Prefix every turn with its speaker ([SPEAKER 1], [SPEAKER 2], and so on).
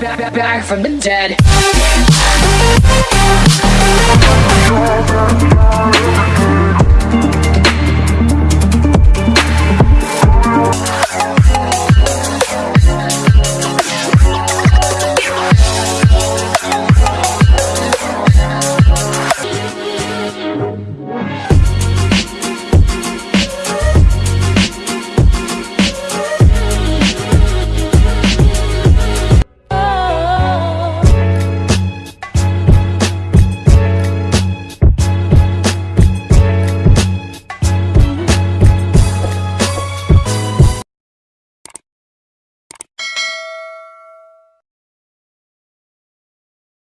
[SPEAKER 1] back, back, back from the dead.